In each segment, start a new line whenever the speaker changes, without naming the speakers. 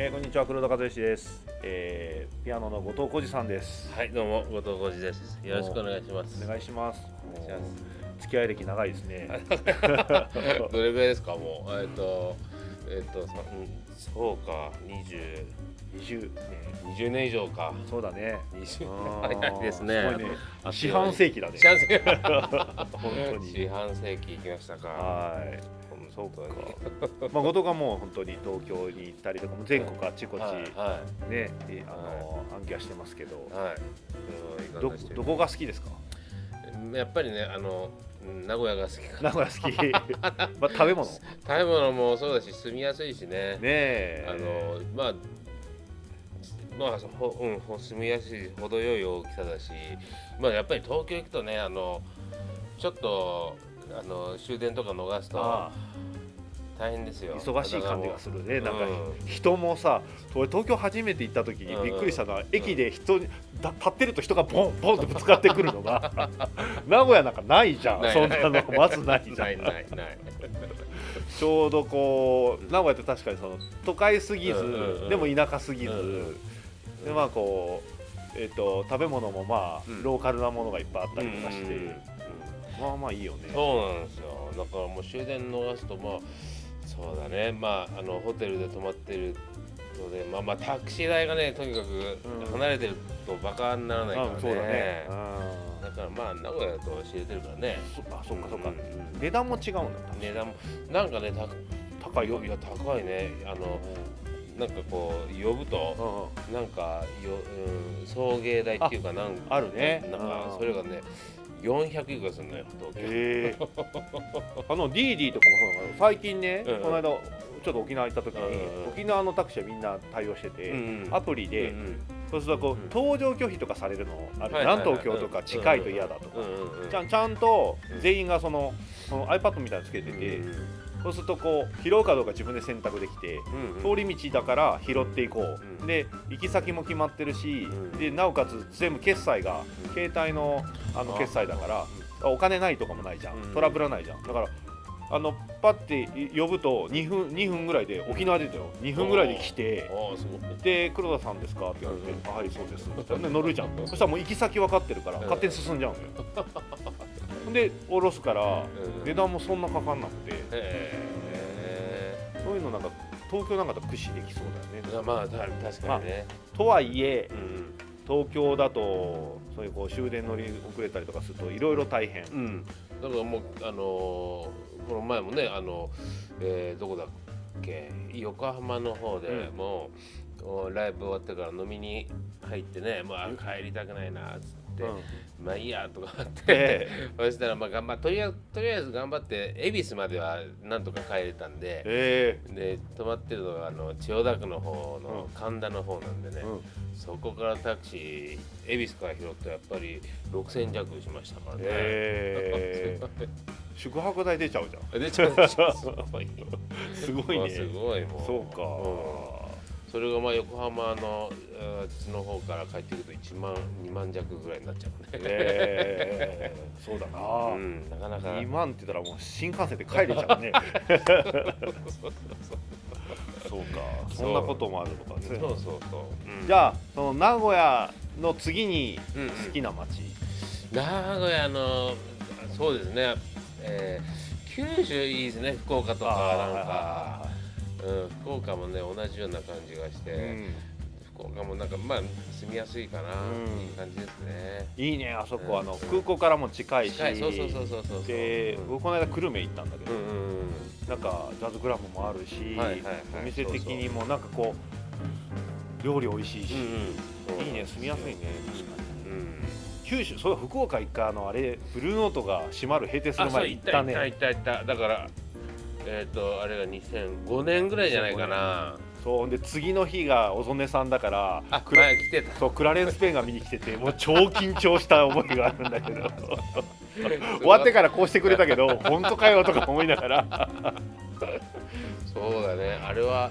えー、こんにちは黒田和之です、えー、ピアノの後藤浩二さんです。
はい、どうも後藤浩二です。よろしくお願いします。
お願いします。付き合い歴長いですね。
どれぐらいですか、もう、えっと、えっと、そうか、二十、
20年
二十年以上か。
そうだね。
二十
あー
早いですね。
四半世紀だね。
四半世紀。
本当に。
四半世紀行きましたか。
はいそうか。まあ後藤がもう本当に東京に行ったりとかも全国あちこち
はい、
ね、
は
えあの暗記はしてますけど。
い、はい。
ど
うん
どこが好きですか？
やっぱりね、あの、うん名古屋が好きかな。
名古屋好き。まあ食べ物？ね
食べ物もそうだし、住みやすいしね。
え。
あのまあまあほうんほ住みやすい程よい大きさだしまあやっぱり東京行くとねあのちょっとあの終電とか逃すと
あ
大変ですよ。
忙しい感じがするね。なんか
うん
人もさ俺東京初めて行った時にびっくりしたのは、駅で人にだ立ってると人がボンボンってぶつかってくるのが 名古屋なんかないじゃん。そんなのまずないじゃん。
ないないない。
ちょうどこう名古屋って確かにその都会すぎず、
うんうんうん。
でも田舎すぎず、
うんうん。
でまあこう、えっと食べ物もまあ、
うん。
ローカルなものがいっぱいあったりとかして、
うんうんうん。
まあまあいいよね。
そうなんですよ。だからもう終電逃すとまあそうだね。まああのホテルで泊まってるのでまあまあタクシー代がねとにか
うん。
く離れてるとバカにならないからね、
うんそうだね、うん
だからまあ名古屋だと知れてるからね。
そあそっかそっか、
うん。うん
値段も違うんだ
値段もなんかねた
高い。よ。
いや高いね。あのなんかこう呼ぶと
うん
なんかよ、うん、送迎代っていうかなん
あるね。
なんか
うん。
それがね400いくらするのよ東京。
へえ。あの DD とかもそうなの最近ね、
うん。うん
この間ちょっと沖縄行った時に、
うんうん
沖縄のタクシーはみんな対応してて、
うんうん
アプリで、そうするとこう、
うん
搭乗拒否とか疲れるのある、
はい
南東京とか近いと嫌だとか、ちゃんちゃんと
うん。
全員がそのその iPad みたいなのつけてて、そうするとこう拾うかどうか自分で選択できて、
うんうん。
通り道だから拾っていこう、
うん
で行き先も決まってるし、
うん
でなおかつ全部決済が、
うん。
携帯のあの
あ
決済だから、お金ないとかもないじゃん、
うん
トラブらないじゃん。だからあのパッて呼ぶと2分 ,2 分ぐらいで沖縄出たよ。2分ぐらいで来てで黒田さんですか？って言われて、はいそうです。で乗るじゃん。そしたらもう行き先分かってるから
うん。
勝手に進んじゃうんだよで降ろすから
うん。
値段もそんなかかんなくて。
へ
そういうのなんか東京なんかと駆使できそうだよね。
えまあた確かにね、
とはいえ
うん。
東京だとそういうこう終電乗り遅れたりとかするといろいろ大変。
うん、だからもうあのーこの前もねあの、えーどこだっけ横浜の方で
うん。
もう、おライブ終わってから飲みに入ってねもうあ帰りたくないなっつって、まあいいやとかって、
え
そしたらまあ頑張っとりあえずとりあえず頑張って恵比寿まではなんとか帰れたんで。
え
で泊まってるのがあの千代田区の方の
うん。
神田の方なんでね、
うん。
そこからタクシー恵比寿から拾ってやっぱり6000弱しましたからね、
え 宿泊代出ちゃうじゃん。
出ちゃう すごい
すごいね。
すごいもう。
そうか、
うんそれがまあ横浜のあっちの方から帰ってくると1万2万弱ぐらいになっちゃうね、
え。ー そうだな、
うん、なかなか。
2万って言ったらもう新幹線で帰れちゃうね。そうか。そんなこともあるのか
そうそうそう、うん。
じゃあその名古屋の次に
うんうん。
好きな街、
名古屋のそうですね、えー九州いいですね。福岡とかなんか、うん、福岡もね同じような感じがして、
うん。
福岡もなんかまあ住みやすいかな、
うん。
いい感じですね。
いいねあそこ、
うん。
あの空港からも近いし。
近いそうそうそうそうそう
で、
うん。
僕この間久留米行ったんだけど、
うん
なんかジャズクラブもあるし、
はいはいはい。
お店的にもなんかこう料理美味しいし、いいね住みやすいね確かに。
うん
九州そう福岡一回あのあれブルーノートが閉まる閉店する
あそう
前に行ったね。
行った行った行った行った。だからえっ、とあれが2005年ぐらいじゃないかな。
そうで次の日が小曽根さんだから
あ
クラ
前来てた。
そうクラレンス・ペンが見に来ててもう超緊張した思いがあるんだけど。終わってからこうしてくれたけど本当かよとか思いながら。
そうだね。あれは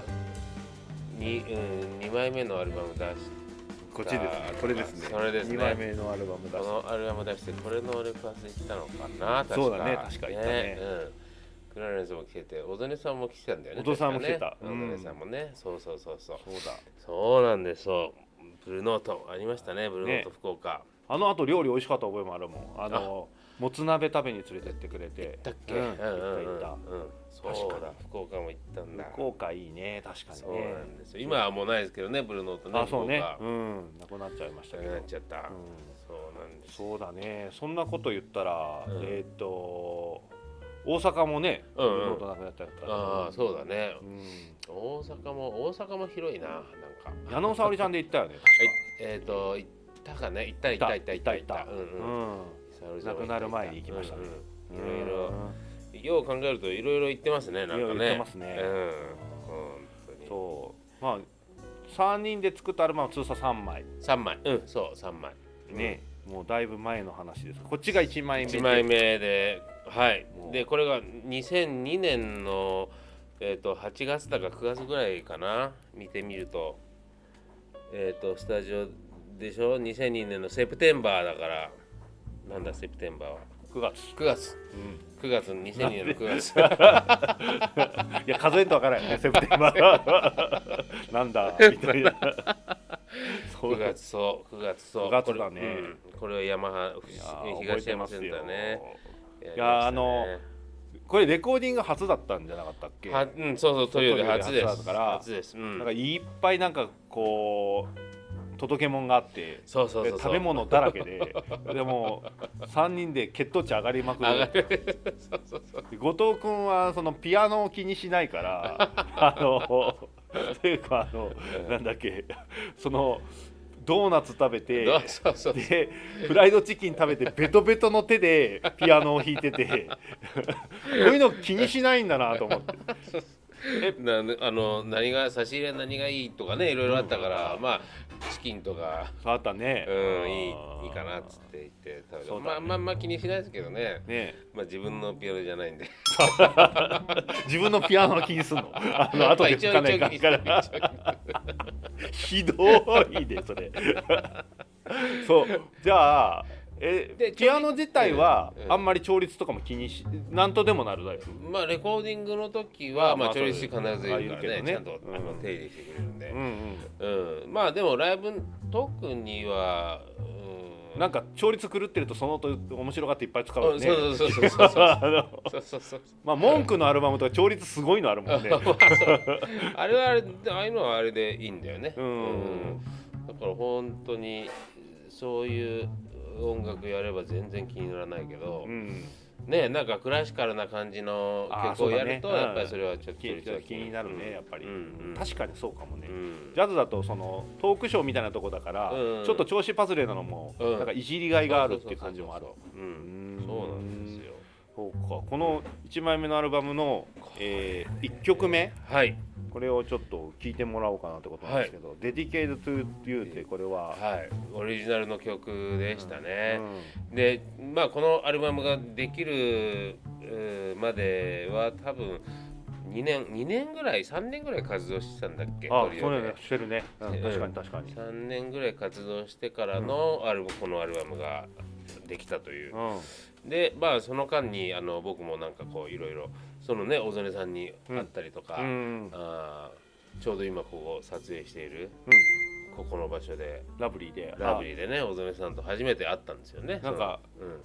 2,、うん、2枚目のアルバム出し
こっちですね。これですね
それですね。
2枚目のアルバム出し
このアルバム出してこれのレパートに来たのかな確か。
そうだね確か行ったね
うん、クラレンスも来てて小曽根さんも来てたんだよね
小曽根さんも来てた。
ね。
うん。
小曽根さんもね。そうそうそうそう。
そうだ。
そうなんですそうブルーノートありましたねブルーノート
ね
福岡、
あのあと料理美味しかった覚えもあるもん。あのもつ鍋食べに連れてってくれて。
だっけ、
うん。
うんうんうん
行った行っ
うんそう
確か
だ福岡も行ったんだ。
た福岡いいね。確か
そう
にね
なんですよ。今はもうないですけどねブルーノートね
あそうね。うん。なくなっちゃいましたけど。
なっちゃった、
うん。
そうなんです
そうだね。そんなこと言ったら、
うん。
えっ、と大阪もね
うんうん。
なくなっちゃった
ああそうだね。
うん。
大阪も大阪も広いななんか。
矢野沙織ちゃんで行ったよね
えっ、と行ったかね。行った行った行った行った行った。うんうん。
亡くなる前に行きましたね。
うん。うんいろいろよう考えるといろいろ言ってますねなんかね。
いろいろ言ってますね。
うん。本当に。
そう。まあ3人で作ったアルバムは通算3枚。
三枚。うんそう三枚。
ね、もうだいぶ前の話です。こっちが1枚目で。
1枚目ではい。でこれが2002年のえっ、と8月だか9月ぐらいかな。見てみると。えっ、とスタジオでしょ？2002年のセプテンバーだから。なんだセプテンバーは
？9月、
9月
うん、
9月2002年の9月
いや数えんとわからんよね セプテンバー なんだみたいな。そう。
9月そう9月そう。
9月だね。
これ,、うん、これはヤマハ東山センターね
いやあのこれレコーディング初だったんじゃなかったっけ？
はうんそうそうトリオで初です
初だから
初です、うん。
なんかいっぱいなんかこう届け物があって
そうそう
食べ物だらけで でも3人で血糖値上がりまく
上が
る。後藤君はそのピアノを気にしないから あのというかあのなんだっけそのドーナツ食べてでフライドチキン食べてベトベトの手でピアノを弾いてて。こういうの気にしないんだなと思って。
なあの何が差し入れ何がいいとかねいろいろあったから、
うん。
まあチキンとか。
あったね。
うんいいいいかなっつって言って食べた
そうだね。
まあまあまあ気にしないですけどね。
ね。
まあ自分のピアノじゃないんで。
自分のピアノの気にすんの。あの後で聞かないからひどいでそれ。そう。じゃあえ
で
ピアノ自体は
うん。
あんまり調律とかも気にしなんとでもなるタイプ
まあレコーディングの時はまあ
まあ
調理師必ずいるから
ね
ね。ちゃんとあの
うん。
手入れしてくれるんで。
うんうん。
うん。まあでもライブ特にはうん
なんか調律狂ってるとその音面白がっていっぱい使うよね
うんそうそうそうそうそう
まあ文句のアルバムとか調律すごいのあるもんね
まあれはあれでああいうのはあれでいいんだよね。
うん
だから本当にそういう音楽やれば全然気にならないけど、
うん
ねなんかクラシカルな感じの曲をやると、やっぱりそれはちょっと
気気になるねやっぱり、確かにそうかもね、
うん。
ジャズだとそのトークショーみたいなとこだから、
うん。
ちょっと調子外れなのも、
うん。
なんかいじりがいがあるっていう感じもある。
そうなんですよ。
そうか。この1枚目のアルバムの、え1曲目
はい
これをちょっと聞いてもらおうかなってことなんですけど「Dedicated to You」ってこれは、
はい。オリジナルの曲でしたね、
うん。
でまあこのアルバムができるまでは多分2年2年ぐらい3年ぐらい活動してたんだっけ？
あ
トリオで。
そうねしてるね、うん
うん
確かに確かに、
3年ぐらい活動してからのアルバム、このアルバムができたという。
う、ん。
でまあその間にあの僕もなんかこういろいろそのね小曽根さんに会ったりとか、
うん
あーちょうど今ここ撮影している
うん。
ここの場所で。
ラブリーで。
ラブリーでね小曽根さんと初めて会ったんですよね。
なんか
うん。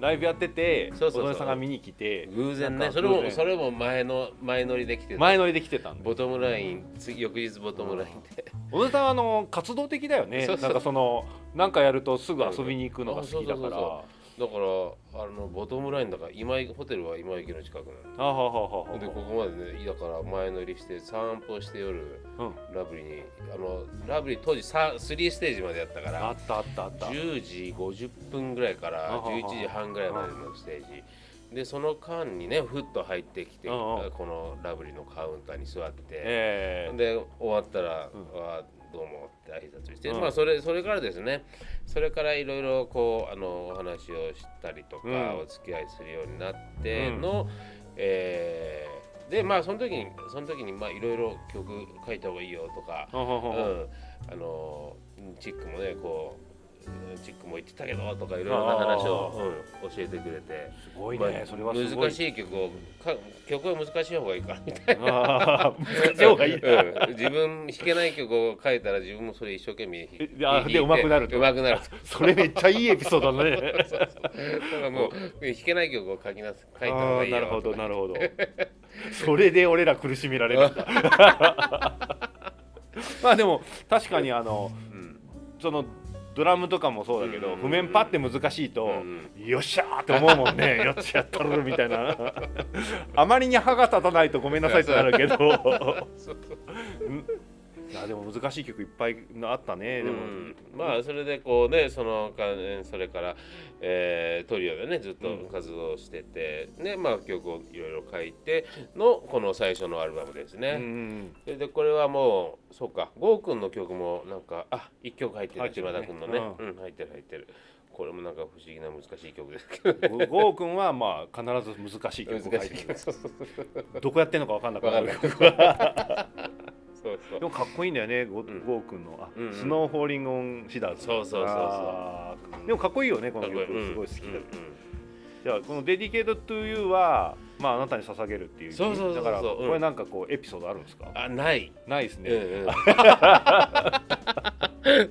ライブやってて小曽根さんが見に来て。
偶然ねそれもそれも前の前乗りできてた。
前乗りで来てた
ボトムライン次翌日ボトムラインで。
小野さんはあの活動的だよね。
そうそう。
なんかそのなんかやるとすぐ遊びに行くのが好きだから
だからあのボトムラインだから今井ホテルは今池の近くなの
あはははは。
でここまでねだから前乗りして散歩して夜
うん。
ラブリーにあのラブリー当時さ3ステージまでやったか
あ
ら
ったあったあった。
10時50分ぐらいから
あはは
11時半ぐらいまでのステージ。でその間にねふっと入ってきてこのラブリーのカウンターに座って。
ええ。
で終わったら「
うん。
あどうも」って挨拶して、
うん。
まあそれそれからですねそれからいろいろこうあのお話をしたりとか、
うん。
お付き合いするようになっての、えーでまあその時にその時にまあいろいろ曲書いた方がいいよとか、うん、あのチックもねこうチックも言ってたけどとかいろいろな話を、うん、教えてくれて。
すごいね、
まあ
それは
難しい曲をか曲は難しい方がいいからみたいな。
難しい方がいい。な、
うん、自分弾けない曲を書いたら自分もそれ一生懸命弾
えあで上手くなると。
上手くなる
それめっちゃいいエピソードだね。
だからもう弾けない曲を書きなす書いた方
あ
がいい
なるほどなるほど。それで俺ら苦しめられるんだ。まあでも確かにあの
うん。
そのドラムとかもそうだけど、
うん
譜面パって難しいと、
うん
よっしゃーって思うもんね。よっしゃやったるみたいな。あまりに歯が立たないとごめんなさいってなるけど
そう
うんいやでも難しい曲いっぱいあったね。でも、
うん。まあそれでこうねそのかそれから、えートリオでねずっと活動してて、ねまあ曲をいろいろ書いてのこの最初のアルバムです
うん
ね、
うん
それでこれはもうそうか郷くんの曲もなんかあ一曲入ってる
入ってるね
島田君のね。
う
うん、入ってる入ってる。これもなんか不思議な難しい曲ですけど
うん ゴーくんはまあ必ず難しい曲を書いてる。どこやってんのか分かんなくなんる
そうそう。
でもかっこいいんだよね後藤君の。あ、
うんうん。
Snow Falling on Cedars。
そうそうそうそう。
でもかっこいいよねこの曲すごい好きだ、
うんうん。
じゃあこの「 Dedicate to You」はまああなたに捧げるっていう
そうそうそうそう。
だから
うん。
これなんかこうエピソードあるんですか、
あない。
ないですね、
うんうん。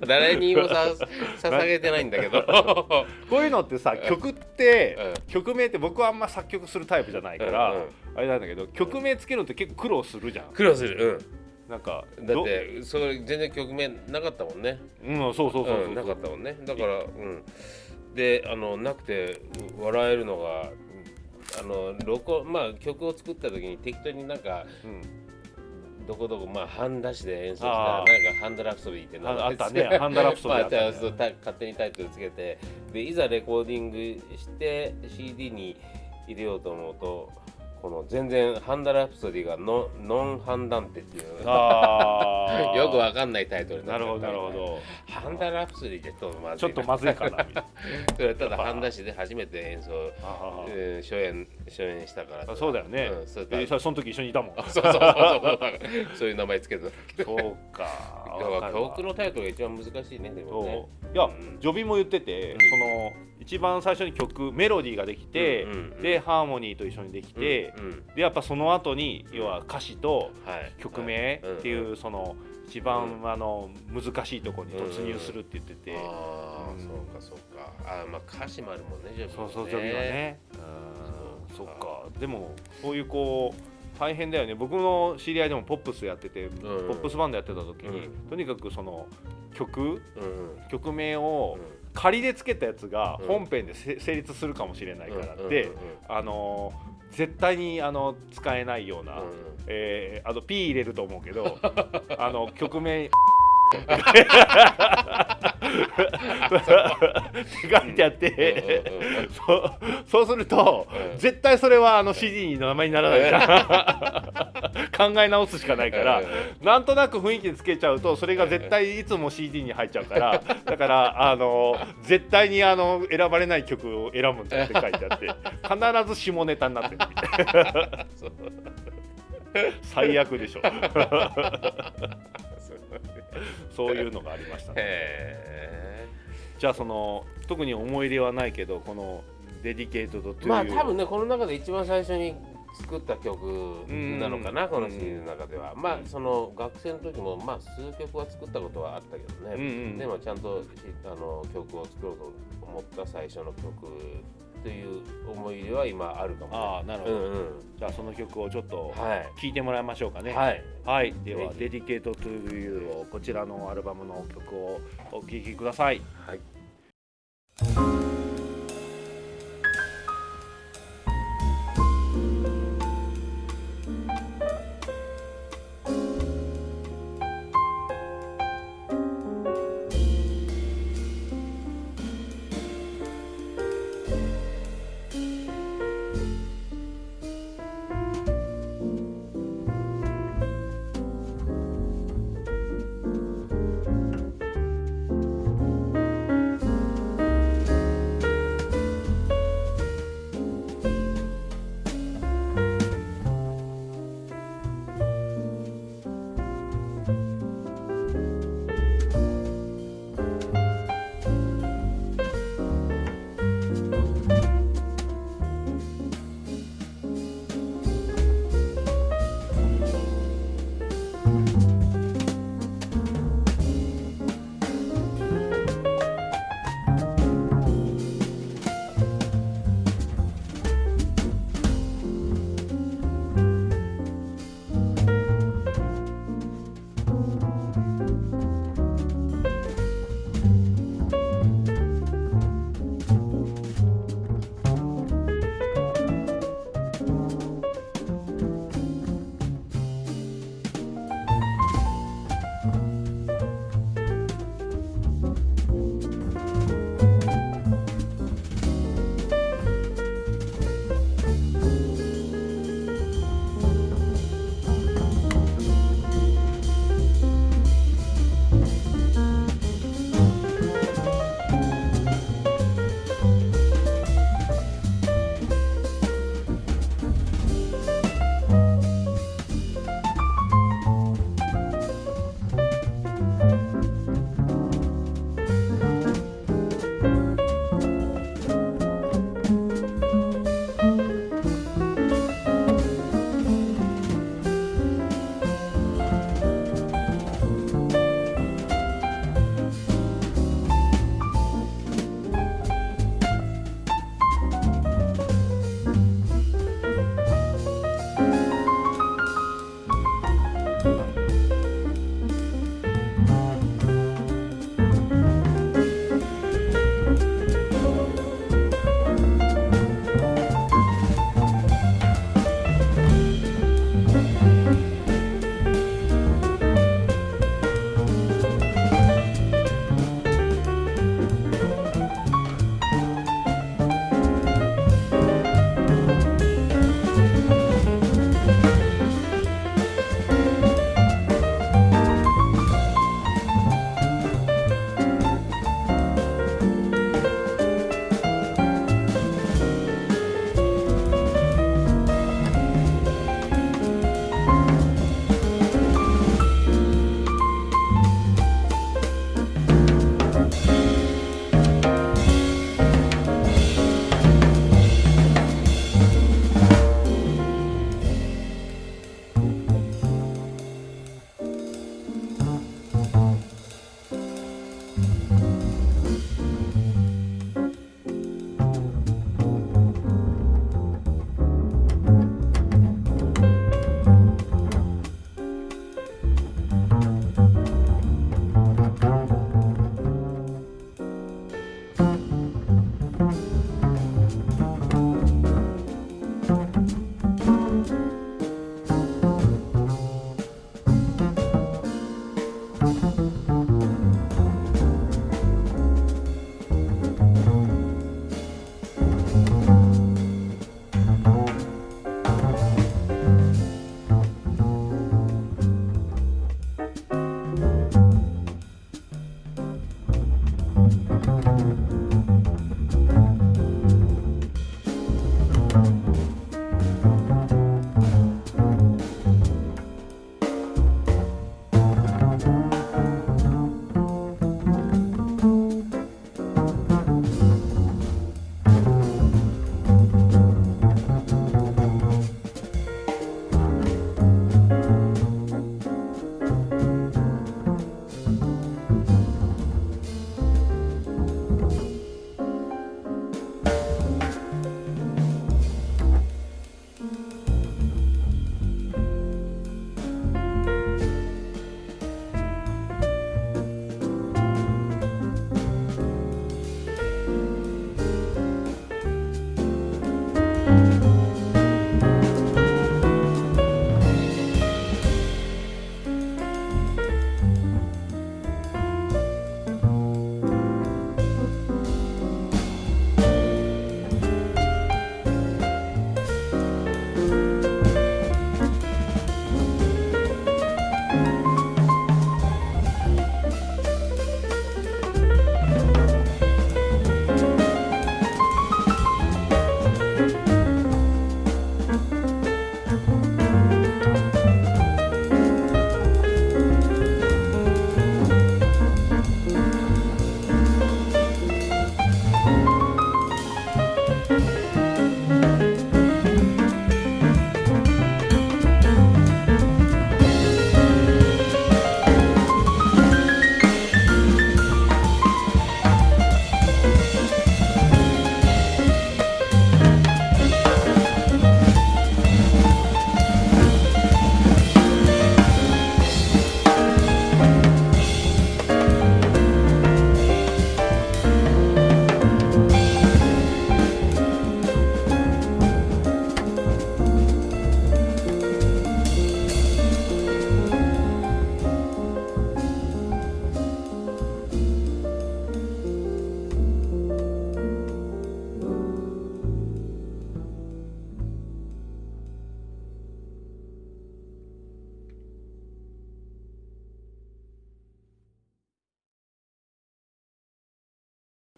誰にもさ捧げてないんだけど。
こういうのってさ曲って、
う
曲名って僕はあんま作曲するタイプじゃないから、
うんうん。
あれなんだけど曲名つけるのって結構苦労するじゃん。
苦労する
なんか
うんだっ
ど
てそれ全然曲名なかったもんね。
うんそうそうそうそう、
う。んなかったもんね。だからうん。であのなくて笑えるのがあの録音まあ曲を作った時に適当になんか
うん。
どこどこまあ半出しで演奏したら
あ
なん
ー
かハンドラプソディって名
あ
前
あったね。ハンドラプソディあったね。
まあ勝手にタイトルつけてでいざレコーディングして CD に入れようと思うとこの全然ハンダラプソディがノノンハンダンテっていう。よくわかんないタイトルに
なるほどなるほど。
ハンダラプソディってちょっとまずい
ちょっとまずいかな
それただ半出しで初めて演奏、初演初演したから。
あそうだよね、
うんそう
でそその時一緒にいたもん。
そうそうそうそう。そういう名前つけてた
そうか。
だから
わかるわ。
曲のタイトルが一番難しいねでもね。
いや、
うん。
ジョビも言ってて、
うん。
その一番最初に曲メロディーができて、
うんうんうん。
でハーモニーと一緒にできて、
うんうん。
でやっぱその後に要は歌詞と
はい。
曲名っていう、
ん
その一番、あの難しいところに突入するって言ってて、
ああ、
うん。
そうかそうか。あーまあ歌詞もあるもんねジョビ
そうそうジョビはね。うん。
そ
っか。でもそういうこう大変だよね。僕の知り合いでもポップスやってて、ポップスバンドやってた時に、
う
とにかくその曲
うん。うん
曲名を仮でつけたやつが
うん。
本編でせ成立するかもしれないから
うん
って、
うんうん。
あのー絶対にあの使えないような、
うん。
えーあと P 入れると思うけど あの曲名って。書いてあって、そうそうすると、
うん。
絶対それはあの CD の名前にならないから。考え直すしかないから、なんとなく雰囲気でつけちゃうとそれが絶対いつも CD に入っちゃうから。だからあの絶対にあの選ばれない曲を選ぶんだって書いてあって。必ず下ネタになってる。みたいな
そう。
最悪でしょ
そう
いうのがありましたね。
へ
じゃあその特に思い入れはないけどこの「デディケートド
まあ多分ねこの中で一番最初に作った曲なのかな、
うん。
この CD の中では、まあその学生の時もまあ数曲は作ったことはあったけどね、
うんうん。
でもちゃんとしあの曲を作ろうと思った最初の曲という思い出は今あるかもね
ああなるほど、
うんうん。
じゃあその曲をちょっと
はい。
聴いてもらいましょうかね。
はい。
はい、では「で Dedicate to Youをこちらのアルバムの曲をお聴きください。
はい「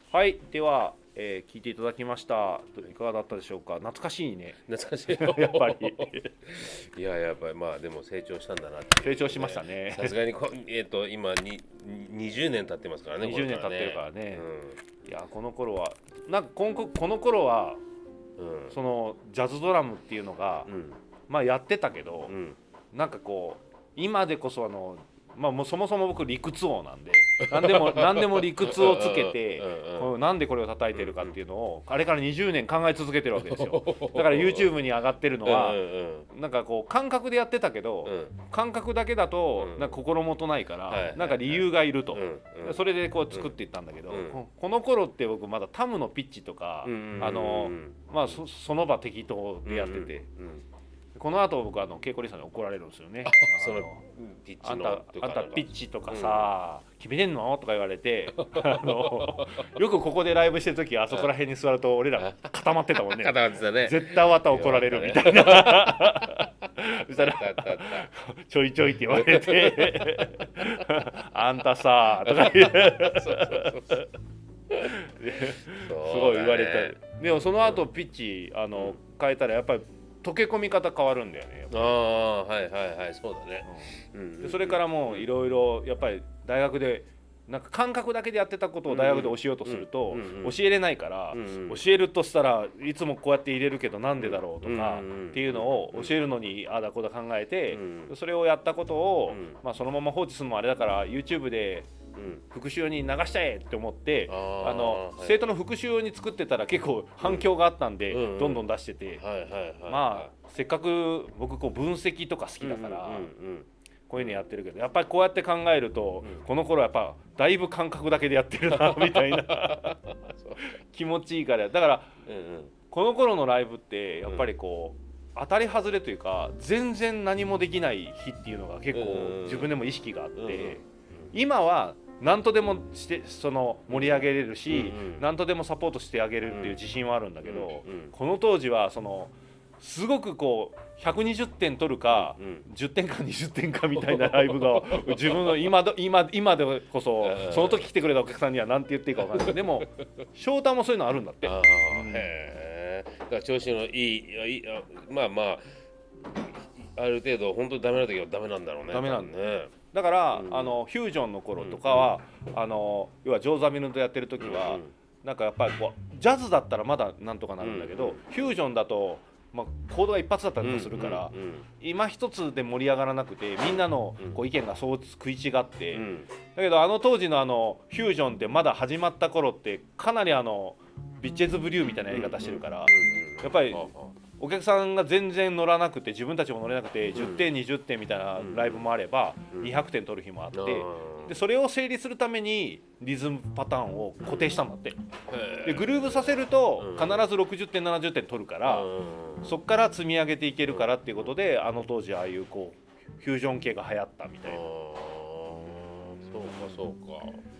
はいでは、えー聞いていただきました。いかがだったでしょうか？懐かしいね。
懐かしい
やっぱり。
いややっぱりまあでも成長したんだな
成長しましたね。
さすがにこえっ、と今に20年経ってますからね
20年経ってるからね。
う
いやこの頃はなんかこのこの頃は
んうん。
そのジャズドラムっていうのが、
うん。
まあやってたけど
う、ん。
なんかこう今でこそあのまあもうそもそも僕理屈王なんで 何でも何でも理屈をつけてなんでこれを叩いてるかっていうのをあれから20年考え続けてるわけですよ。だから YouTube に上がってるのはなんかこう感覚でやってたけど
うん。
感覚だけだと
うん。
なんか心もとないからなんか理由がいると。それでこう作っていったんだけど
うん
ここの頃って僕まだタムのピッチとかあのまあそその場適当でやっててこの後僕あの稽古リさんに怒られるんですよね。
そのピッ
あんたあんたピッチとかさ、決めてんの？とか言われてあのよくここでライブしてる時あそこら辺に座ると俺ら固まってたもんね。
固まってたね。
絶対また怒られるみたいな。そしたらちょいちょいって言われて あんたさとか言すごい言われた。でもその後ピッチあの変えたらやっぱり溶け込み方変わるんだよね
ああはいはいはいそうだね。
り
うん。
でそれからもういろいろやっぱり大学でなんか感覚だけでやってたことを大学で教えようとすると教えれないから教えるとしたらいつもこうやって入れるけどなんでだろうとかっていうのを教えるのにああだこうだ考えて
うん
それをやったことを
うん。
まあそのまま放置するのもあれだから YouTube で
うん
復習に流しちゃえって思って
あ
の
はい。
生徒の復習用に作ってたら結構反響があったんで
うん。うん。
どんどん出してて。まあせっかく僕こう分析とか好きだから
うんうん
こういうのやってるけどやっぱりこうやって考えると
うん。
この頃やっぱだいぶ感覚だけでやってるなみたいな。気持ちいいから。だから
うんうん。
この頃のライブってやっぱりこう当たり外れというか全然何もできない日っていうのが結構
うん
自分でも意識があっ
うんうん
て今は何とでもしてその盛り上げれるし、
うんうん。
何とでもサポートしてあげるっていう自信はあるんだけど、
うんうん
この当時はそのすごくこう120点取るか、
うん
10点か20点かみたいなライブが 自分の今ど今今でこそ
うん
その時来てくれたお客さんには何て言っていいか分かんない。けどでも翔太もそういうのあるんだって。
ああ、へえだから調子のいいいやいまあまあある程度本当にダメな時はダメなんだろうね。
ダメなんだ
ね
だから、
うん
あのフュージョンの頃とかは、あの要はジョーザミルとやってる時は、
うん
なんかやっぱりこうジャズだったらまだなんとかなるんだけど、
うん
フュージョンだと、まあ、コードが一発だったりとかするから、
うん
今一つで盛り上がらなくてみんなの
うん。
こう意見がそう食い違って、
うん。うん
だけどあの当時のあのフュージョンってまだ始まった頃ってかなりあのビッチェズブリューみたいなやり方してるから、
うん
やっぱりお客さんが全然乗らなくて自分たちも乗れなくて
うん。
10点20点みたいなライブもあれば
うん。
200点取る日もあって
あ
でそれを整理するためにリズムパターンを固定したんだって。でグルーブさせると
うん。
必ず60点70点取るからそっから積み上げていけるからっていうことであの当時ああいうこうフュージョン系が流行ったみたいな。
そうかそうか。へ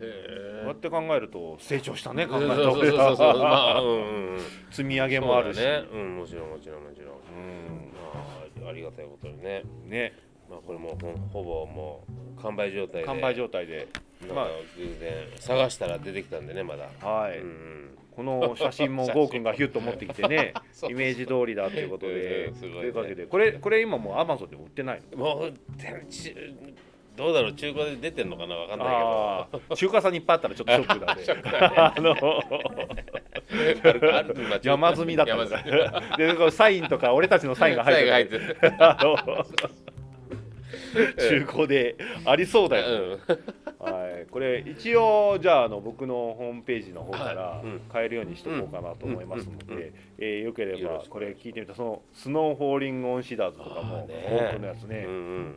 こうやって考えると成長したね考えた
そうそうそうそう。まあうんうんうん。
積み上げもあるし。
ね。うんもちろんもちろんもちろん。
うん。
まあありがたいことにね。
ね。
まあこれもうほぼもう完売状態で。
完売状態で。まあ
偶然探したら出てきたんでねまだ。
はい、
うんうん。
この写真もゴーくんがヒュッと持ってきてね イメージ通りだっていうことで。
ね。
というわけでこれこれ今もうアマゾンでも売ってないの？
もうどうだろう中古で出てんのかなわかんない
ああ中華さんにいっぱいあったらちょっとショックだね。あの。
けどある
山積みだった
山
ん
積み。
だでこうサインとか俺たちのサインが入って
サインが入
る
ってる
あの。中古でありそうだよ。ね、
うん
はい、これ一応じゃああの僕のホームページの方から
はい。うん。
買えるようにしとこうかなと思いますので、えーよければこれ聞いてみたその Snow Falling on Cedars とか
あ
も多くのやつね。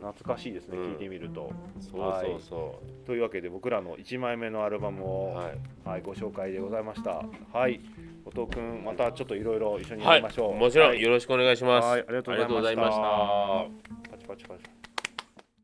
懐かしいですね
うん。
聞いてみると。
そうそうそ
というわけで僕らの1枚目のアルバム
う
を、
はい。
はい、ご紹介でございました。はい、後藤君またちょっといろいろ一緒にや
はい
りましょう。
もちろん
はい。
よろしくお願いします。
はい、ありがとうございました。
ありがとうございました。
パチパチパチ。